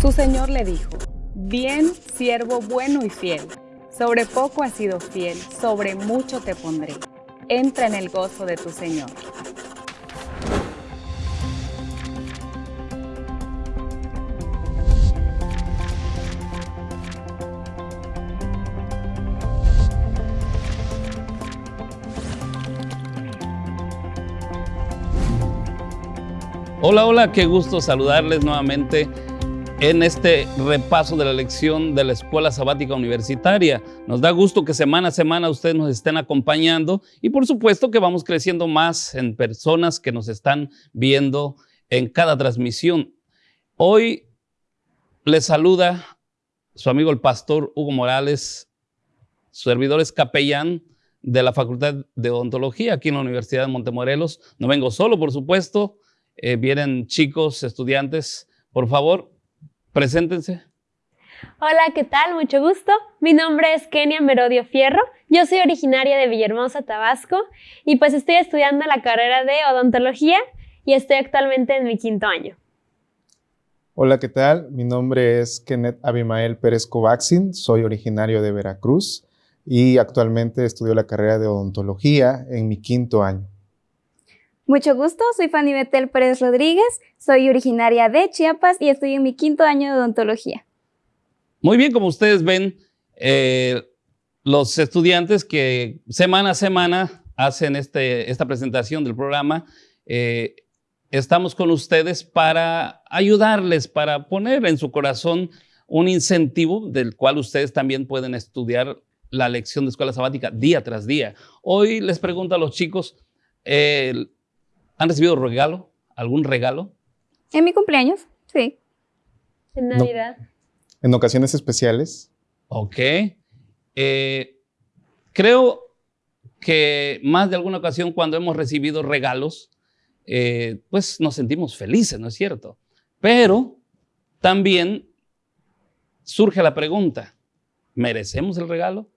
Su señor le dijo, bien, siervo bueno y fiel, sobre poco has sido fiel, sobre mucho te pondré. Entra en el gozo de tu Señor. Hola, hola, qué gusto saludarles nuevamente en este repaso de la lección de la Escuela Sabática Universitaria. Nos da gusto que semana a semana ustedes nos estén acompañando y por supuesto que vamos creciendo más en personas que nos están viendo en cada transmisión. Hoy les saluda su amigo el pastor Hugo Morales, su servidor es capellán de la Facultad de Odontología aquí en la Universidad de Montemorelos. No vengo solo, por supuesto, eh, vienen chicos, estudiantes. Por favor, preséntense. Hola, ¿qué tal? Mucho gusto. Mi nombre es Kenia Merodio Fierro. Yo soy originaria de Villahermosa, Tabasco, y pues estoy estudiando la carrera de odontología y estoy actualmente en mi quinto año. Hola, ¿qué tal? Mi nombre es Kenneth Abimael Pérez Covaxin, soy originario de Veracruz y actualmente estudio la carrera de odontología en mi quinto año. Mucho gusto, soy Fanny Betel Pérez Rodríguez, soy originaria de Chiapas y estoy en mi quinto año de odontología. Muy bien, como ustedes ven, eh, los estudiantes que semana a semana hacen este, esta presentación del programa, eh, estamos con ustedes para ayudarles, para poner en su corazón un incentivo del cual ustedes también pueden estudiar la lección de escuela sabática día tras día. Hoy les pregunto a los chicos, eh, ¿Han recibido regalo? ¿Algún regalo? En mi cumpleaños, sí. En Navidad. En ocasiones especiales. Ok. Eh, creo que más de alguna ocasión cuando hemos recibido regalos, eh, pues nos sentimos felices, ¿no es cierto? Pero también surge la pregunta, ¿merecemos el regalo?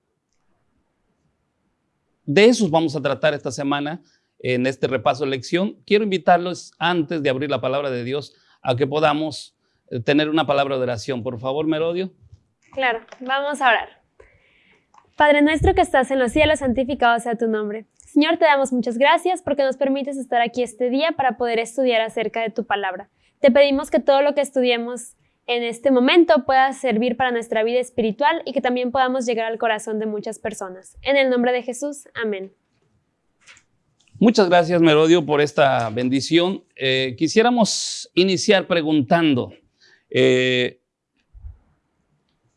De esos vamos a tratar esta semana en este repaso de lección, quiero invitarlos antes de abrir la palabra de Dios a que podamos eh, tener una palabra de oración. Por favor, Merodio. Claro, vamos a orar. Padre nuestro que estás en los cielos, santificado sea tu nombre. Señor, te damos muchas gracias porque nos permites estar aquí este día para poder estudiar acerca de tu palabra. Te pedimos que todo lo que estudiemos en este momento pueda servir para nuestra vida espiritual y que también podamos llegar al corazón de muchas personas. En el nombre de Jesús, amén. Muchas gracias, Merodio, por esta bendición. Eh, quisiéramos iniciar preguntando eh,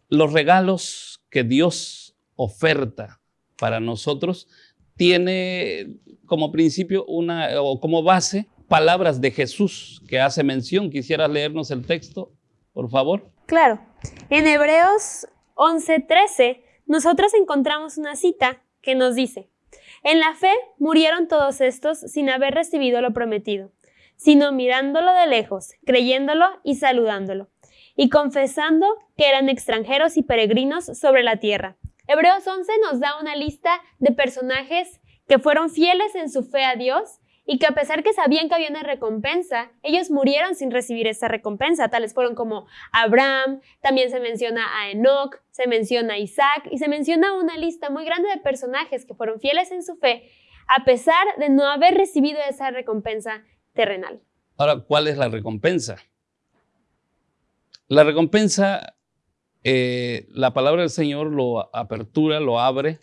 los regalos que Dios oferta para nosotros tiene como principio una o como base palabras de Jesús que hace mención. ¿Quisieras leernos el texto, por favor? Claro. En Hebreos 11:13 nosotros encontramos una cita que nos dice, en la fe murieron todos estos sin haber recibido lo prometido, sino mirándolo de lejos, creyéndolo y saludándolo, y confesando que eran extranjeros y peregrinos sobre la tierra. Hebreos 11 nos da una lista de personajes que fueron fieles en su fe a Dios y que a pesar que sabían que había una recompensa, ellos murieron sin recibir esa recompensa. Tales fueron como Abraham, también se menciona a Enoch, se menciona a Isaac y se menciona una lista muy grande de personajes que fueron fieles en su fe a pesar de no haber recibido esa recompensa terrenal. Ahora, ¿cuál es la recompensa? La recompensa, eh, la palabra del Señor lo apertura, lo abre,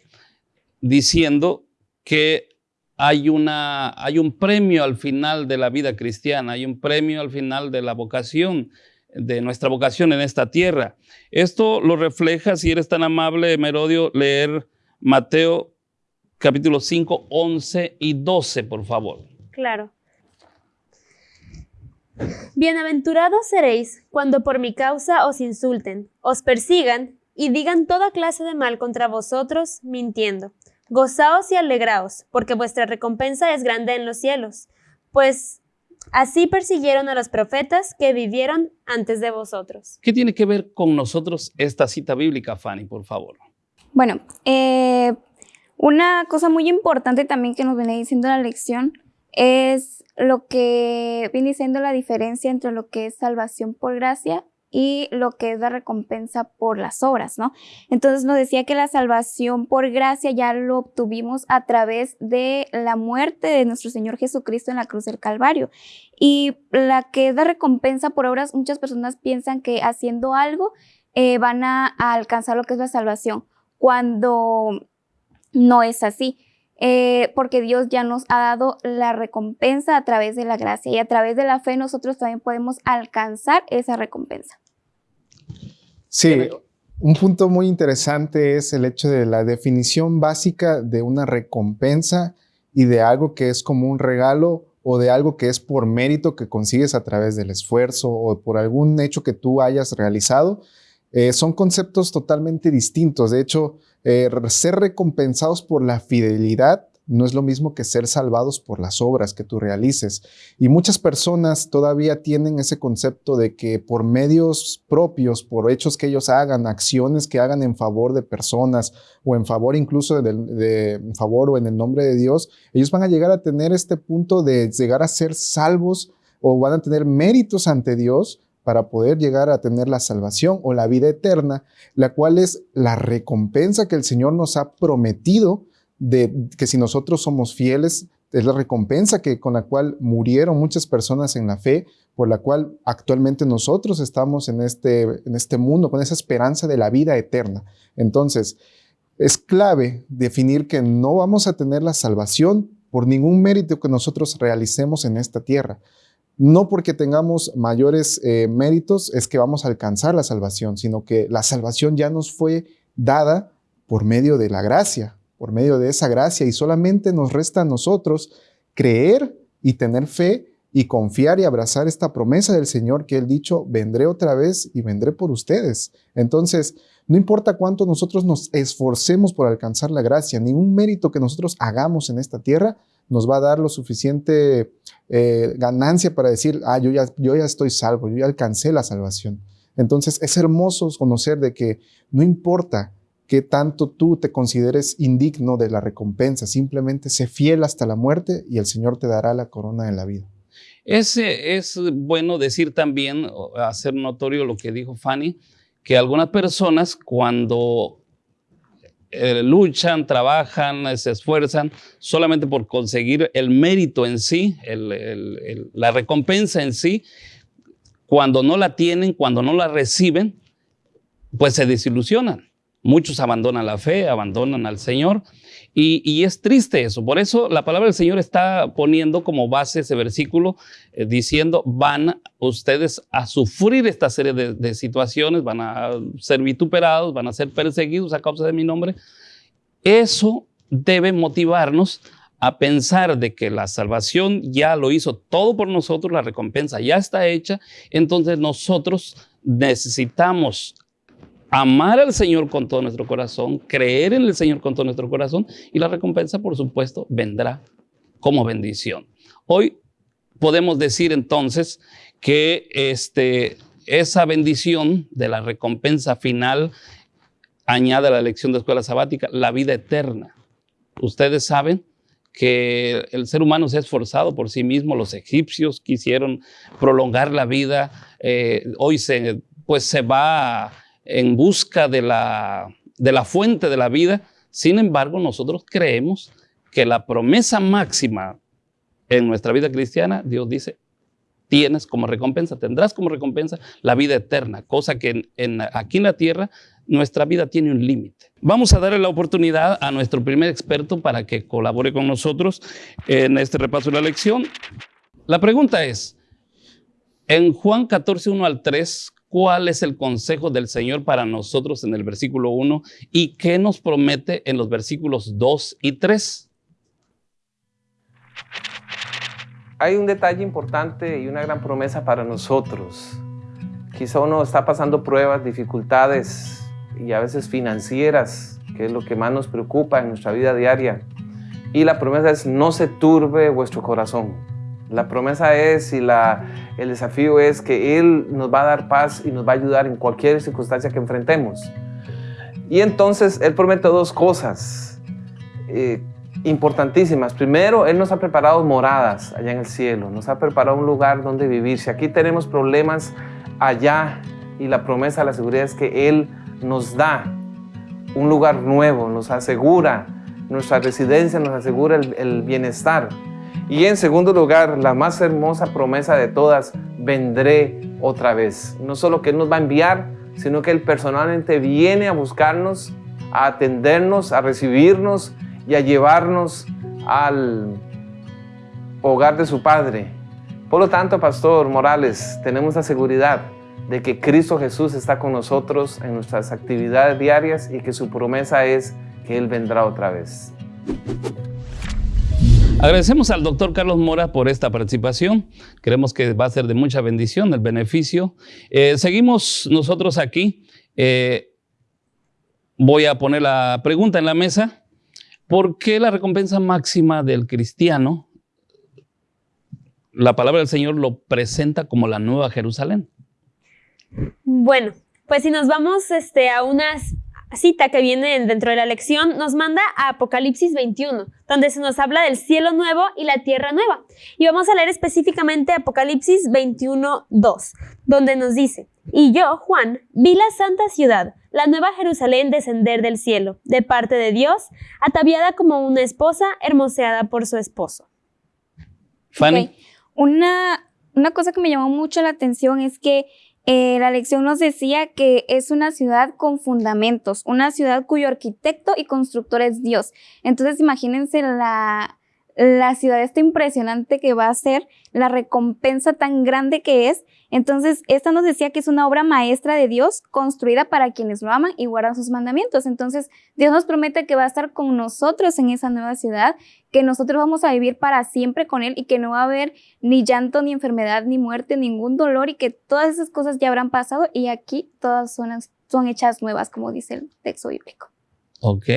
diciendo que hay, una, hay un premio al final de la vida cristiana, hay un premio al final de la vocación, de nuestra vocación en esta tierra. Esto lo refleja, si eres tan amable, Merodio, leer Mateo capítulo 5, 11 y 12, por favor. Claro. Bienaventurados seréis cuando por mi causa os insulten, os persigan y digan toda clase de mal contra vosotros, mintiendo. Gozaos y alegraos, porque vuestra recompensa es grande en los cielos, pues así persiguieron a los profetas que vivieron antes de vosotros. ¿Qué tiene que ver con nosotros esta cita bíblica, Fanny, por favor? Bueno, eh, una cosa muy importante también que nos viene diciendo la lección es lo que viene siendo la diferencia entre lo que es salvación por gracia y lo que es la recompensa por las obras, ¿no? Entonces nos decía que la salvación por gracia ya lo obtuvimos a través de la muerte de nuestro Señor Jesucristo en la cruz del Calvario. Y la que es la recompensa por obras, muchas personas piensan que haciendo algo eh, van a alcanzar lo que es la salvación, cuando no es así. Eh, porque Dios ya nos ha dado la recompensa a través de la gracia y a través de la fe nosotros también podemos alcanzar esa recompensa. Sí, un punto muy interesante es el hecho de la definición básica de una recompensa y de algo que es como un regalo o de algo que es por mérito que consigues a través del esfuerzo o por algún hecho que tú hayas realizado. Eh, son conceptos totalmente distintos. De hecho, eh, ser recompensados por la fidelidad no es lo mismo que ser salvados por las obras que tú realices. Y muchas personas todavía tienen ese concepto de que por medios propios, por hechos que ellos hagan, acciones que hagan en favor de personas o en favor incluso de, en favor o en el nombre de Dios, ellos van a llegar a tener este punto de llegar a ser salvos o van a tener méritos ante Dios para poder llegar a tener la salvación o la vida eterna, la cual es la recompensa que el Señor nos ha prometido de que si nosotros somos fieles, es la recompensa que, con la cual murieron muchas personas en la fe, por la cual actualmente nosotros estamos en este, en este mundo con esa esperanza de la vida eterna. Entonces, es clave definir que no vamos a tener la salvación por ningún mérito que nosotros realicemos en esta tierra, no porque tengamos mayores eh, méritos es que vamos a alcanzar la salvación, sino que la salvación ya nos fue dada por medio de la gracia, por medio de esa gracia, y solamente nos resta a nosotros creer y tener fe y confiar y abrazar esta promesa del Señor que Él dicho, vendré otra vez y vendré por ustedes. Entonces, no importa cuánto nosotros nos esforcemos por alcanzar la gracia, ningún mérito que nosotros hagamos en esta tierra nos va a dar lo suficiente eh, ganancia para decir, ah, yo ya, yo ya estoy salvo, yo ya alcancé la salvación. Entonces es hermoso conocer de que no importa que tanto tú te consideres indigno de la recompensa, simplemente sé fiel hasta la muerte y el Señor te dará la corona de la vida. Es, es bueno decir también, hacer notorio lo que dijo Fanny, que algunas personas cuando eh, luchan, trabajan, se esfuerzan solamente por conseguir el mérito en sí, la recompensa en sí. Cuando no la tienen, cuando no la reciben, pues se desilusionan. Muchos abandonan la fe, abandonan al Señor y, es triste eso. Por eso la palabra del Señor está poniendo como base ese versículo eh, diciendo, van ustedes a sufrir esta serie de, situaciones, van a ser vituperados, van a ser perseguidos a causa de mi nombre. Eso debe motivarnos a pensar de que la salvación ya lo hizo todo por nosotros, la recompensa ya está hecha, entonces nosotros necesitamos amar al Señor con todo nuestro corazón, creer en el Señor con todo nuestro corazón y la recompensa, por supuesto, vendrá como bendición. Hoy podemos decir entonces que este, esa bendición de la recompensa final añade a la elección de escuela sabática la vida eterna. Ustedes saben que el ser humano se ha esforzado por sí mismo, los egipcios quisieron prolongar la vida, eh, hoy se, pues se va en busca de la, de la fuente de la vida. Sin embargo, nosotros creemos que la promesa máxima en nuestra vida cristiana, Dios dice, tienes como recompensa, tendrás como recompensa la vida eterna, cosa que en, aquí en la tierra nuestra vida tiene un límite. Vamos a darle la oportunidad a nuestro primer experto para que colabore con nosotros en este repaso de la lección. La pregunta es, en Juan 14, 1 al 3, cuál es el consejo del Señor para nosotros en el versículo 1 y qué nos promete en los versículos 2 y 3. Hay un detalle importante y una gran promesa para nosotros. Quizá uno está pasando pruebas, dificultades y a veces financieras, que es lo que más nos preocupa en nuestra vida diaria. Y la promesa es no se turbe vuestro corazón. La promesa es y la, el desafío es que Él nos va a dar paz y nos va a ayudar en cualquier circunstancia que enfrentemos. Y entonces Él promete dos cosas eh, importantísimas. Primero, Él nos ha preparado moradas allá en el cielo, nos ha preparado un lugar donde vivir. Si aquí tenemos problemas, allá y la promesa, la seguridad es que Él nos da un lugar nuevo, nos asegura nuestra residencia, nos asegura el, el bienestar. Y en segundo lugar, la más hermosa promesa de todas, vendré otra vez. No solo que Él nos va a enviar, sino que Él personalmente viene a buscarnos, a atendernos, a recibirnos y a llevarnos al hogar de su Padre. Por lo tanto, Pastor Morales, tenemos la seguridad de que Cristo Jesús está con nosotros en nuestras actividades diarias y que su promesa es que Él vendrá otra vez. Agradecemos al doctor Carlos Mora por esta participación. Creemos que va a ser de mucha bendición el beneficio. Eh, seguimos nosotros aquí. Eh, voy a poner la pregunta en la mesa. ¿Por qué la recompensa máxima del cristiano, la palabra del Señor lo presenta como la nueva Jerusalén? Bueno, pues si nos vamos este, a unas cita que viene dentro de la lección nos manda a Apocalipsis 21, donde se nos habla del cielo nuevo y la tierra nueva. Y vamos a leer específicamente Apocalipsis 21, 2, donde nos dice, y yo, Juan, vi la santa ciudad, la nueva Jerusalén descender del cielo, de parte de Dios, ataviada como una esposa hermoseada por su esposo. Fanny. Una, una cosa que me llamó mucho la atención es que eh, la lección nos decía que es una ciudad con fundamentos, una ciudad cuyo arquitecto y constructor es Dios. Entonces imagínense la, la ciudad esta impresionante que va a ser, la recompensa tan grande que es. Entonces, esta nos decía que es una obra maestra de Dios construida para quienes lo aman y guardan sus mandamientos. Entonces, Dios nos promete que va a estar con nosotros en esa nueva ciudad, que nosotros vamos a vivir para siempre con Él y que no va a haber ni llanto, ni enfermedad, ni muerte, ningún dolor y que todas esas cosas ya habrán pasado y aquí todas son, son hechas nuevas, como dice el texto bíblico. Ok.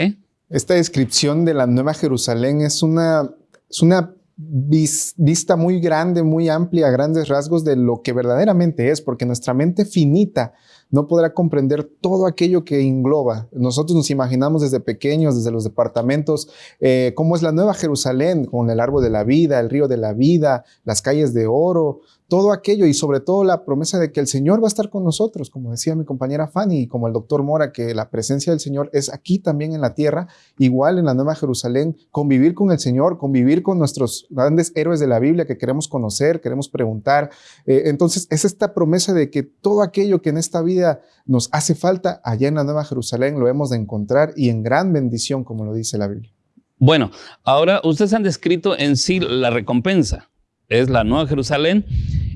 Esta descripción de la Nueva Jerusalén es una es una vista muy grande, muy amplia, grandes rasgos de lo que verdaderamente es, porque nuestra mente finita no podrá comprender todo aquello que engloba. Nosotros nos imaginamos desde pequeños, desde los departamentos, eh, cómo es la Nueva Jerusalén, con el árbol de la vida, el río de la vida, las calles de oro, todo aquello y sobre todo la promesa de que el Señor va a estar con nosotros, como decía mi compañera Fanny como el doctor Mora, que la presencia del Señor es aquí también en la tierra, igual en la Nueva Jerusalén, convivir con el Señor, convivir con nuestros grandes héroes de la Biblia que queremos conocer, queremos preguntar. Eh, entonces es esta promesa de que todo aquello que en esta vida nos hace falta, allá en la Nueva Jerusalén lo hemos de encontrar y en gran bendición, como lo dice la Biblia. Bueno, ahora ustedes han descrito en sí la recompensa es la Nueva Jerusalén,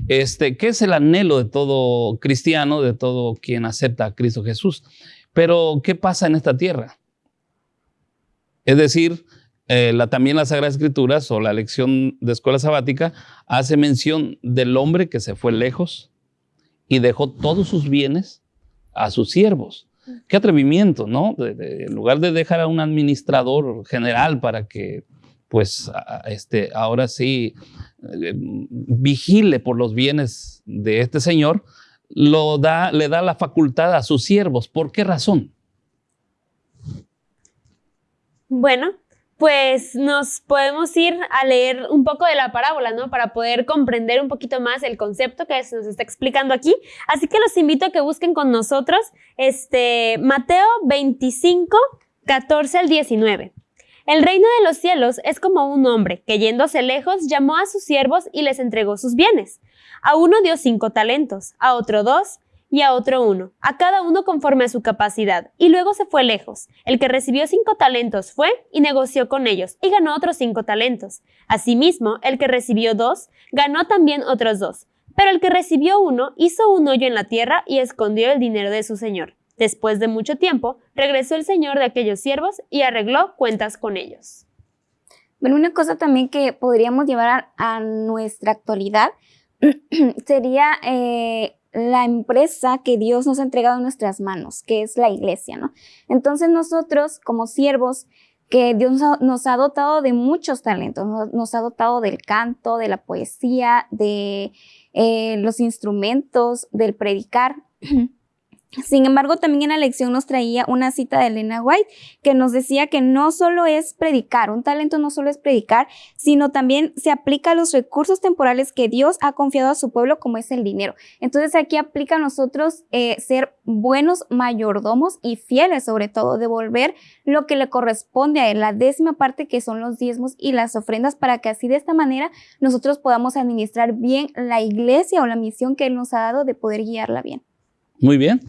este, que es el anhelo de todo cristiano, de todo quien acepta a Cristo Jesús. Pero, ¿qué pasa en esta tierra? Es decir, eh, la, también las Sagradas Escrituras o la lección de escuela sabática hace mención del hombre que se fue lejos y dejó todos sus bienes a sus siervos. Qué atrevimiento, ¿no? en lugar de dejar a un administrador general para que pues este, ahora sí eh, vigile por los bienes de este señor, lo da, le da la facultad a sus siervos. ¿Por qué razón? Bueno, pues nos podemos ir a leer un poco de la parábola, ¿no? Para poder comprender un poquito más el concepto que se nos está explicando aquí. Así que los invito a que busquen con nosotros este Mateo 25, 14 al 19. El reino de los cielos es como un hombre que yéndose lejos llamó a sus siervos y les entregó sus bienes. A uno dio cinco talentos, a otro dos y a otro uno, a cada uno conforme a su capacidad, y luego se fue lejos. El que recibió cinco talentos fue y negoció con ellos, y ganó otros cinco talentos. Asimismo, el que recibió dos, ganó también otros dos. Pero el que recibió uno hizo un hoyo en la tierra y escondió el dinero de su señor. Después de mucho tiempo, regresó el señor de aquellos siervos y arregló cuentas con ellos. Bueno, una cosa también que podríamos llevar a, nuestra actualidad sería eh, la empresa que Dios nos ha entregado en nuestras manos, que es la iglesia, ¿no? Entonces nosotros como siervos, que Dios nos ha dotado de muchos talentos, nos, ha dotado del canto, de la poesía, de eh, los instrumentos, del predicar. Sin embargo, también en la lección nos traía una cita de Elena White que nos decía que no solo es predicar, un talento no solo es predicar, sino también se aplica a los recursos temporales que Dios ha confiado a su pueblo, como es el dinero. Entonces aquí aplica a nosotros eh, ser buenos mayordomos y fieles, sobre todo, devolver lo que le corresponde a él, la décima parte que son los diezmos y las ofrendas, para que así de esta manera nosotros podamos administrar bien la iglesia o la misión que Él nos ha dado de poder guiarla bien. Muy bien.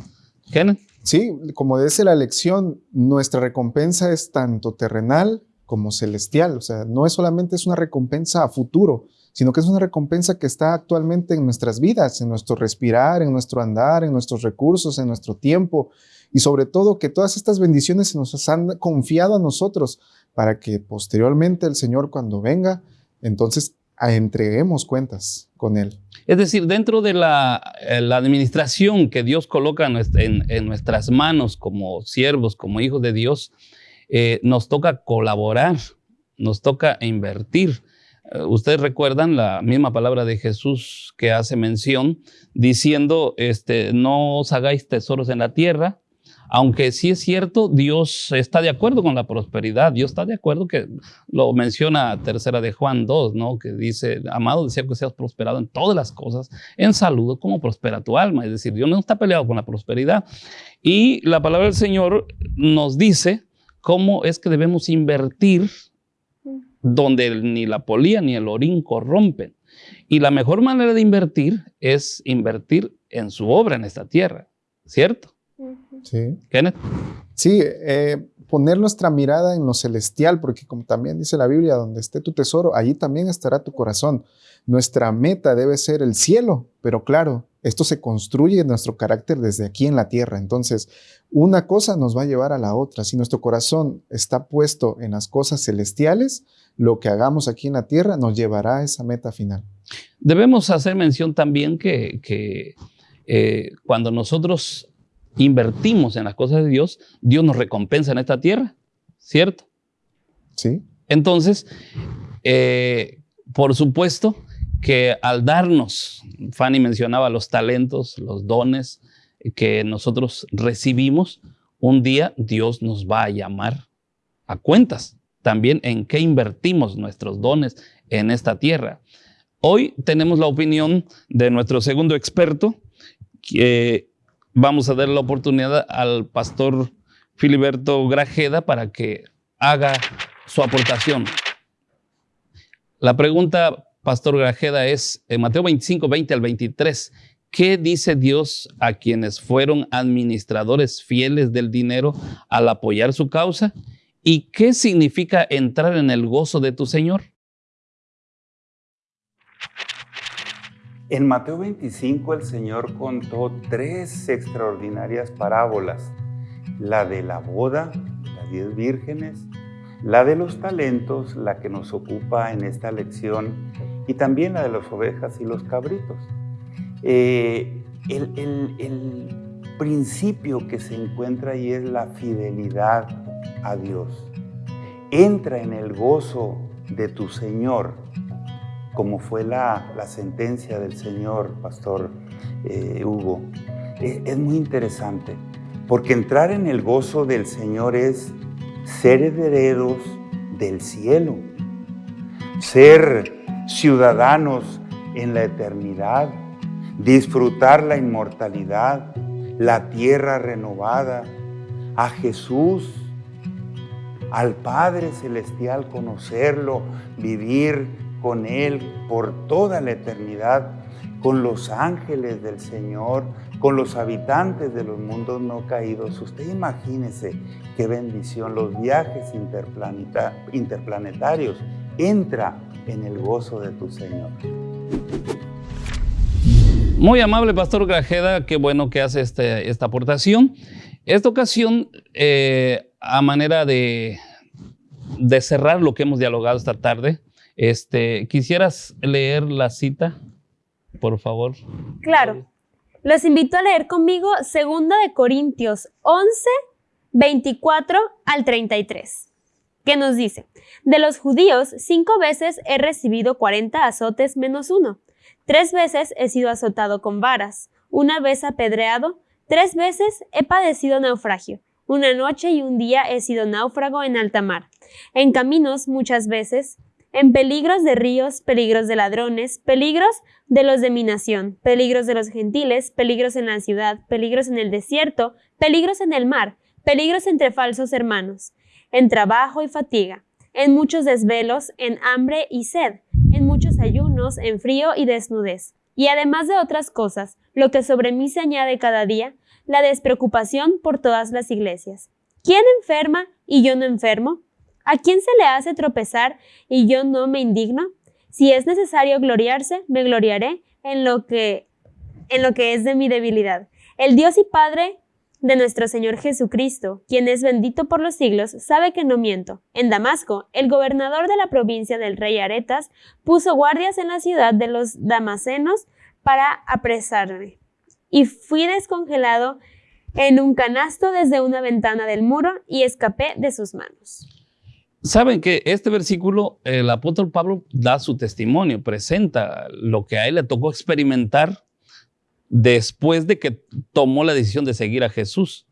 Sí, como dice la lección, nuestra recompensa es tanto terrenal como celestial. O sea, no es solamente es una recompensa a futuro, sino que es una recompensa que está actualmente en nuestras vidas, en nuestro respirar, en nuestro andar, en nuestros recursos, en nuestro tiempo. Y sobre todo que todas estas bendiciones se nos han confiado a nosotros para que posteriormente el Señor cuando venga, entonces entreguemos cuentas con Él. Es decir, dentro de la, eh, administración que Dios coloca en, nuestras manos como siervos, como hijos de Dios, eh, nos toca colaborar, nos toca invertir. Eh, ustedes recuerdan la misma palabra de Jesús que hace mención diciendo, este, no os hagáis tesoros en la tierra, aunque sí es cierto, Dios está de acuerdo con la prosperidad. Dios está de acuerdo que lo menciona tercera de Juan 2, ¿no? Que dice, amado, deseo que seas prosperado en todas las cosas, en salud como prospera tu alma. Es decir, Dios no está peleado con la prosperidad. Y la palabra del Señor nos dice cómo es que debemos invertir donde ni la polía ni el orín corrompen. Y la mejor manera de invertir es invertir en su obra en esta tierra, ¿cierto? Sí. Kenneth. Sí, eh, poner nuestra mirada en lo celestial, porque como también dice la Biblia, donde esté tu tesoro, allí también estará tu corazón. Nuestra meta debe ser el cielo, pero claro, esto se construye en nuestro carácter desde aquí en la tierra. Entonces, una cosa nos va a llevar a la otra. Si nuestro corazón está puesto en las cosas celestiales, lo que hagamos aquí en la tierra nos llevará a esa meta final. Debemos hacer mención también que, eh, cuando nosotros invertimos en las cosas de Dios, Dios nos recompensa en esta tierra, ¿cierto? Sí. Entonces, eh, por supuesto que al darnos, Fanny mencionaba los talentos, los dones que nosotros recibimos, un día Dios nos va a llamar a cuentas también en qué invertimos nuestros dones en esta tierra. Hoy tenemos la opinión de nuestro segundo experto, que vamos a dar la oportunidad al pastor Filiberto Grajeda para que haga su aportación. La pregunta, pastor Grajeda, es en Mateo 25, 20 al 23. ¿Qué dice Dios a quienes fueron administradores fieles del dinero al apoyar su causa? ¿Y qué significa entrar en el gozo de tu Señor? En Mateo 25 el Señor contó tres extraordinarias parábolas, la de la boda, las diez vírgenes, la de los talentos, la que nos ocupa en esta lección, y también la de las ovejas y los cabritos. Eh, el, el principio que se encuentra ahí es la fidelidad a Dios. Entra en el gozo de tu Señor como fue la, sentencia del Señor, Pastor eh, Hugo, eh, es muy interesante, porque entrar en el gozo del Señor es ser herederos del cielo, ser ciudadanos en la eternidad, disfrutar la inmortalidad, la tierra renovada, a Jesús, al Padre Celestial, conocerlo, vivir con Él por toda la eternidad, con los ángeles del Señor, con los habitantes de los mundos no caídos. Usted imagínese qué bendición los viajes interplanetarios. Entra en el gozo de tu Señor. Muy amable Pastor Grajeda, qué bueno que hace este, esta aportación. Esta ocasión, eh, a manera de, de cerrar lo que hemos dialogado esta tarde, este, ¿Quisieras leer la cita, por favor? Claro. Los invito a leer conmigo 2 de Corintios 11, 24 al 33, que nos dice, de los judíos cinco veces he recibido 40 azotes menos uno, tres veces he sido azotado con varas, una vez apedreado, Tres veces he padecido naufragio. Una noche y un día he sido náufrago en alta mar. En caminos muchas veces, en peligros de ríos, peligros de ladrones, peligros de los de mi nación, peligros de los gentiles, peligros en la ciudad, peligros en el desierto, peligros en el mar, peligros entre falsos hermanos, en trabajo y fatiga, en muchos desvelos, en hambre y sed, en muchos ayunos, en frío y desnudez. Y además de otras cosas, lo que sobre mí se añade cada día, la despreocupación por todas las iglesias. ¿Quién enferma y yo no enfermo? ¿A quién se le hace tropezar y yo no me indigno? Si es necesario gloriarse, me gloriaré en lo que en lo que es de mi debilidad. El Dios y Padre de nuestro Señor Jesucristo, quien es bendito por los siglos, sabe que no miento. En Damasco, el gobernador de la provincia del rey Aretas puso guardias en la ciudad de los damasenos para apresarme. Y fui descongelado en un canasto desde una ventana del muro y escapé de sus manos. Saben que este versículo, el apóstol Pablo da su testimonio, presenta lo que a él le tocó experimentar después de que tomó la decisión de seguir a Jesús.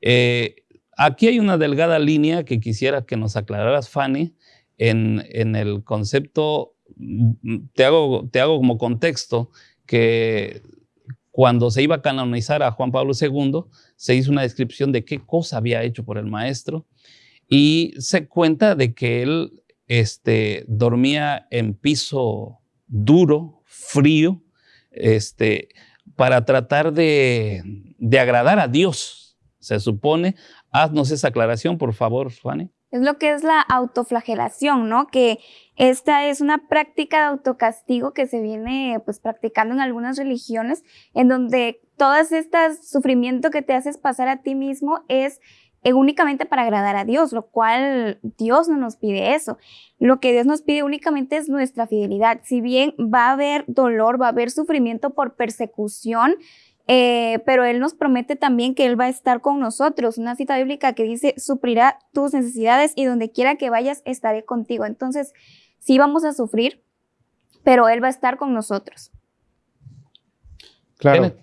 Eh, aquí hay una delgada línea que quisiera que nos aclararas, Fanny, en, en el concepto, mm, te hago, te hago como contexto, que cuando se iba a canonizar a Juan Pablo II, se hizo una descripción de qué cosa había hecho por el maestro y se cuenta de que él este, dormía en piso duro, frío, este, para tratar de, agradar a Dios, se supone. Haznos esa aclaración, por favor, Fanny. Es lo que es la autoflagelación, ¿no? Que esta es una práctica de autocastigo que se viene pues practicando en algunas religiones, en donde todo este sufrimiento que te haces pasar a ti mismo es únicamente para agradar a Dios, lo cual Dios no nos pide eso. Lo que Dios nos pide únicamente es nuestra fidelidad. Si bien va a haber dolor, va a haber sufrimiento por persecución, eh, pero Él nos promete también que Él va a estar con nosotros. Una cita bíblica que dice, suplirá tus necesidades y donde quiera que vayas, estaré contigo. Entonces, sí vamos a sufrir, pero Él va a estar con nosotros. Claro.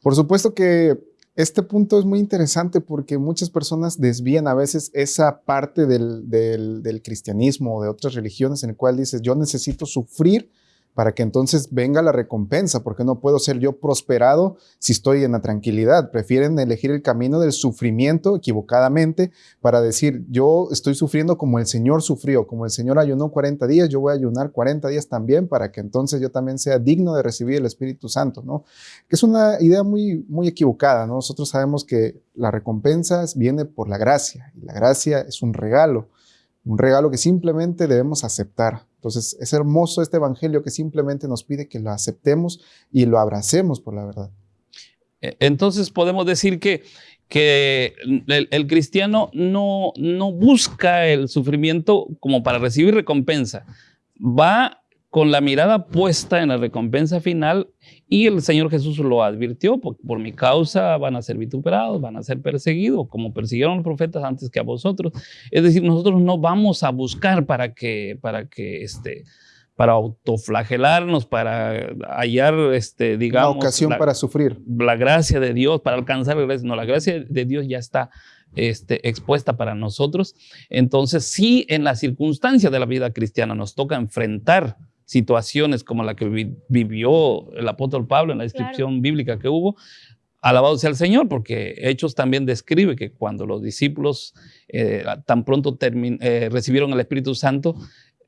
Por supuesto que este punto es muy interesante porque muchas personas desvían a veces esa parte del, del cristianismo o de otras religiones en el cual dices, yo necesito sufrir para que entonces venga la recompensa, porque no puedo ser yo prosperado si estoy en la tranquilidad. Prefieren elegir el camino del sufrimiento equivocadamente para decir, yo estoy sufriendo como el Señor sufrió, como el Señor ayunó 40 días, yo voy a ayunar 40 días también para que entonces yo también sea digno de recibir el Espíritu Santo, ¿no? Que es una idea muy, muy equivocada, ¿no? Nosotros sabemos que la recompensa viene por la gracia, y la gracia es un regalo, un regalo que simplemente debemos aceptar. Entonces, es hermoso este evangelio que simplemente nos pide que lo aceptemos y lo abracemos por la verdad. E, entonces, podemos decir que, que el, cristiano no, no busca el sufrimiento como para recibir recompensa. Va con la mirada puesta en la recompensa final y el Señor Jesús lo advirtió, por, por, mi causa van a ser vituperados, van a ser perseguidos, como persiguieron los profetas antes que a vosotros. Es decir, nosotros no vamos a buscar para que, para que este, para autoflagelarnos, para hallar, este, digamos... La ocasión para sufrir. La gracia de Dios, para alcanzar la gracia. No, la gracia de Dios ya está este, expuesta para nosotros. Entonces, sí, en la circunstancia de la vida cristiana nos toca enfrentar situaciones como la que vivió el apóstol Pablo en la descripción bíblica que hubo, alabado sea el Señor, porque Hechos también describe que cuando los discípulos eh, tan pronto eh, recibieron el Espíritu Santo,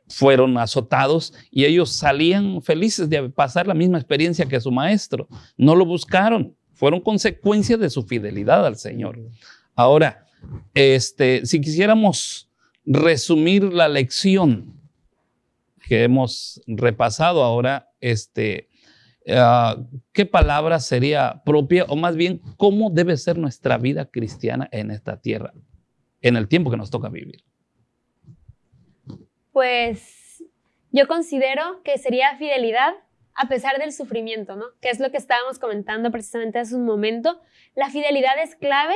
fueron azotados y ellos salían felices de pasar la misma experiencia que su maestro. No lo buscaron, fueron consecuencias de su fidelidad al Señor. Ahora, este, si quisiéramos resumir la lección que hemos repasado ahora, este, ah, ¿qué palabra sería propia o más bien cómo debe ser nuestra vida cristiana en esta tierra, en el tiempo que nos toca vivir? Pues yo considero que sería fidelidad a pesar del sufrimiento, ¿no? Que es lo que estábamos comentando precisamente hace un momento. La fidelidad es clave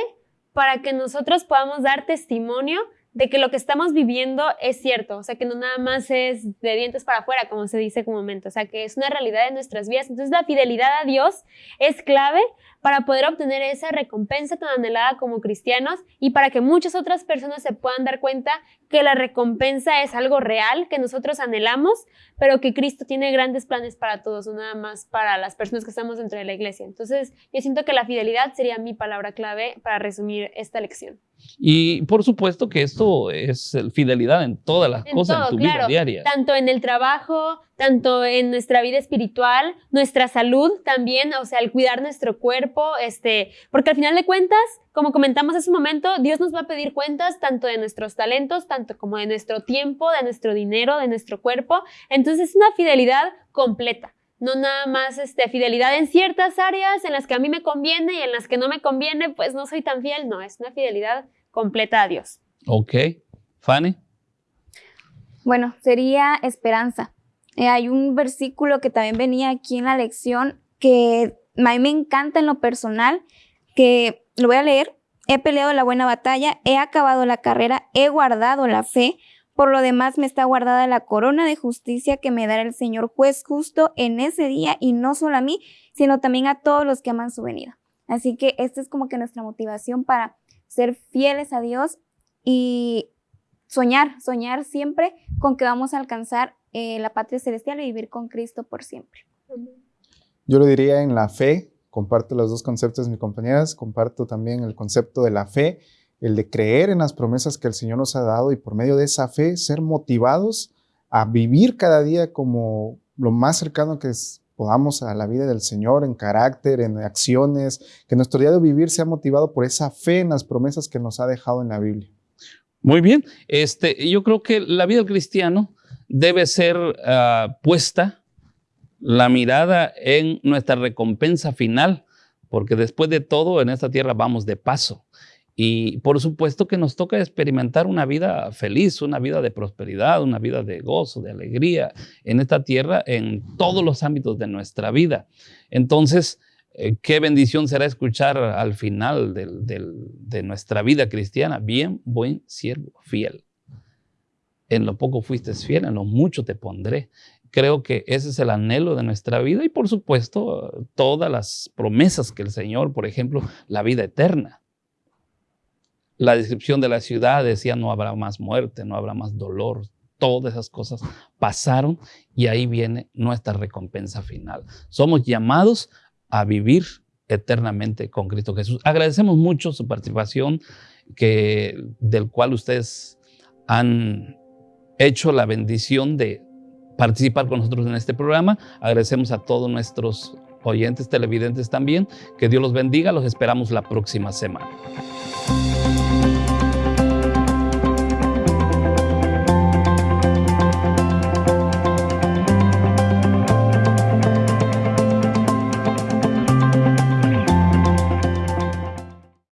para que nosotros podamos dar testimonio de que lo que estamos viviendo es cierto, o sea, que no nada más es de dientes para afuera, como se dice comúnmente, o sea, que es una realidad de nuestras vidas. Entonces, la fidelidad a Dios es clave para poder obtener esa recompensa tan anhelada como cristianos y para que muchas otras personas se puedan dar cuenta que la recompensa es algo real, que nosotros anhelamos, pero que Cristo tiene grandes planes para todos, no nada más para las personas que estamos dentro de la iglesia. Entonces, yo siento que la fidelidad sería mi palabra clave para resumir esta lección. Y por supuesto que esto es fidelidad en todas las cosas en tu vida diaria. Tanto en el trabajo, tanto en nuestra vida espiritual, nuestra salud también, o sea, el cuidar nuestro cuerpo, este, porque al final de cuentas, como comentamos hace un momento, Dios nos va a pedir cuentas tanto de nuestros talentos, tanto como de nuestro tiempo, de nuestro dinero, de nuestro cuerpo. Entonces es una fidelidad completa no nada más este, fidelidad en ciertas áreas en las que a mí me conviene y en las que no me conviene, pues no soy tan fiel. No, es una fidelidad completa a Dios. Ok. Fanny. Bueno, sería esperanza. Eh, hay un versículo que también venía aquí en la lección que a mí me encanta en lo personal, que lo voy a leer. He peleado la buena batalla, he acabado la carrera, he guardado la fe. Por lo demás me está guardada la corona de justicia que me dará el Señor juez justo en ese día y no solo a mí, sino también a todos los que aman su venida. Así que esta es como que nuestra motivación para ser fieles a Dios y soñar, soñar siempre con que vamos a alcanzar eh, la patria celestial y vivir con Cristo por siempre. Yo lo diría en la fe, comparto los dos conceptos mis compañeras, comparto también el concepto de la fe el de creer en las promesas que el Señor nos ha dado y por medio de esa fe ser motivados a vivir cada día como lo más cercano que podamos a la vida del Señor en carácter, en acciones, que nuestro día de vivir sea motivado por esa fe en las promesas que nos ha dejado en la Biblia. Muy bien, este, yo creo que la vida del cristiano debe ser ah, puesta la mirada en nuestra recompensa final, porque después de todo en esta tierra vamos de paso. Y por supuesto que nos toca experimentar una vida feliz, una vida de prosperidad, una vida de gozo, de alegría en esta tierra, en todos los ámbitos de nuestra vida. Entonces, eh, qué bendición será escuchar al final de nuestra vida cristiana, bien, buen siervo, fiel. En lo poco fuiste fiel, en lo mucho te pondré. Creo que ese es el anhelo de nuestra vida y por supuesto todas las promesas que el Señor, por ejemplo, la vida eterna la descripción de la ciudad decía no habrá más muerte, no habrá más dolor. Todas esas cosas pasaron y ahí viene nuestra recompensa final. Somos llamados a vivir eternamente con Cristo Jesús. Agradecemos mucho su participación, que, del cual ustedes han hecho la bendición de participar con nosotros en este programa. Agradecemos a todos nuestros oyentes televidentes también. Que Dios los bendiga. Los esperamos la próxima semana.